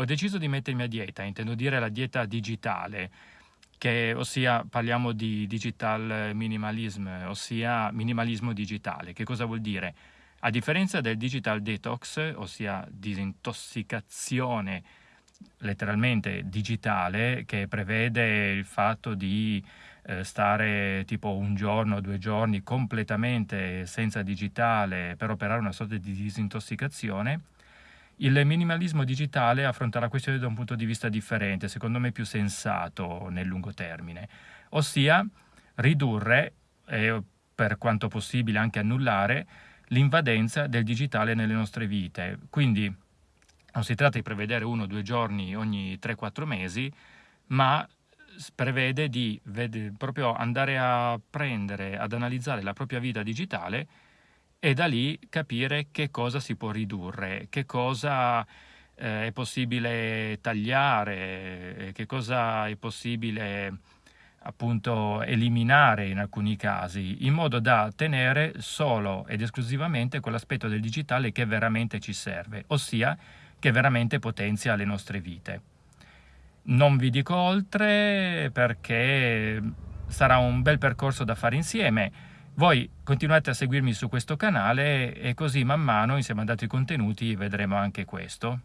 ho deciso di mettermi a dieta, intendo dire la dieta digitale, che, ossia parliamo di digital minimalism, ossia minimalismo digitale. Che cosa vuol dire? A differenza del digital detox, ossia disintossicazione letteralmente digitale, che prevede il fatto di eh, stare tipo un giorno due giorni completamente senza digitale per operare una sorta di disintossicazione, il minimalismo digitale affronta la questione da un punto di vista differente, secondo me più sensato nel lungo termine, ossia ridurre e per quanto possibile anche annullare l'invadenza del digitale nelle nostre vite. Quindi non si tratta di prevedere uno o due giorni ogni 3-4 mesi, ma prevede di proprio andare a prendere, ad analizzare la propria vita digitale e da lì capire che cosa si può ridurre, che cosa eh, è possibile tagliare, che cosa è possibile appunto eliminare in alcuni casi, in modo da tenere solo ed esclusivamente quell'aspetto del digitale che veramente ci serve, ossia che veramente potenzia le nostre vite. Non vi dico oltre perché sarà un bel percorso da fare insieme, voi continuate a seguirmi su questo canale e così man mano, insieme ad altri contenuti, vedremo anche questo.